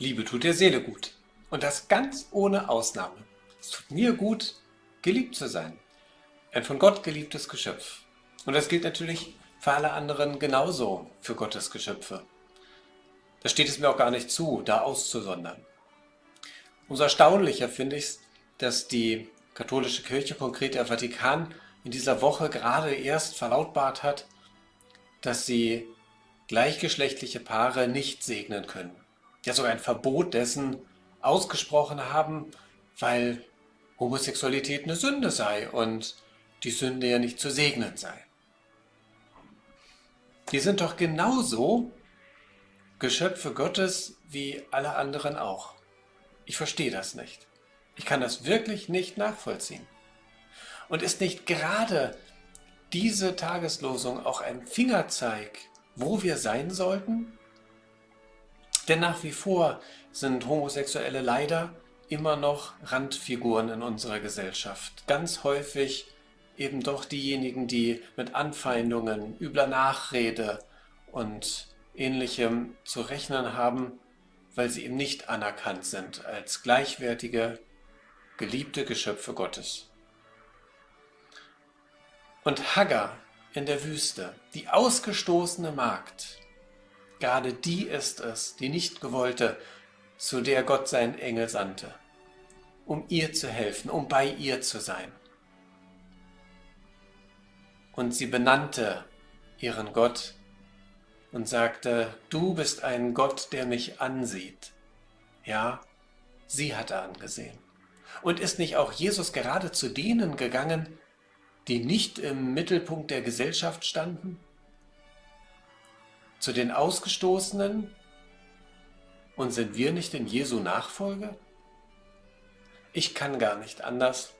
Liebe tut der Seele gut. Und das ganz ohne Ausnahme. Es tut mir gut, geliebt zu sein. Ein von Gott geliebtes Geschöpf. Und das gilt natürlich für alle anderen genauso für Gottes Geschöpfe. Da steht es mir auch gar nicht zu, da auszusondern. Umso erstaunlicher finde ich es, dass die katholische Kirche, konkret der Vatikan, in dieser Woche gerade erst verlautbart hat, dass sie gleichgeschlechtliche Paare nicht segnen können ja sogar ein Verbot dessen ausgesprochen haben, weil Homosexualität eine Sünde sei und die Sünde ja nicht zu segnen sei. Die sind doch genauso Geschöpfe Gottes wie alle anderen auch. Ich verstehe das nicht. Ich kann das wirklich nicht nachvollziehen. Und ist nicht gerade diese Tageslosung auch ein Fingerzeig, wo wir sein sollten? Denn nach wie vor sind Homosexuelle leider immer noch Randfiguren in unserer Gesellschaft. Ganz häufig eben doch diejenigen, die mit Anfeindungen, übler Nachrede und ähnlichem zu rechnen haben, weil sie eben nicht anerkannt sind als gleichwertige, geliebte Geschöpfe Gottes. Und Hagar in der Wüste, die ausgestoßene Magd, Gerade die ist es, die nicht gewollte, zu der Gott seinen Engel sandte, um ihr zu helfen, um bei ihr zu sein. Und sie benannte ihren Gott und sagte, du bist ein Gott, der mich ansieht. Ja, sie hatte angesehen. Und ist nicht auch Jesus gerade zu denen gegangen, die nicht im Mittelpunkt der Gesellschaft standen? Zu den Ausgestoßenen? Und sind wir nicht in Jesu Nachfolge? Ich kann gar nicht anders,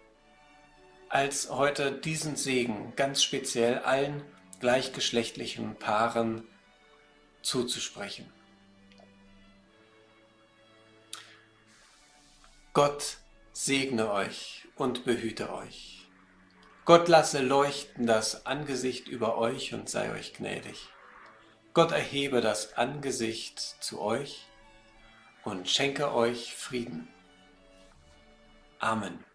als heute diesen Segen ganz speziell allen gleichgeschlechtlichen Paaren zuzusprechen. Gott segne euch und behüte euch. Gott lasse leuchten das Angesicht über euch und sei euch gnädig. Gott erhebe das Angesicht zu euch und schenke euch Frieden. Amen.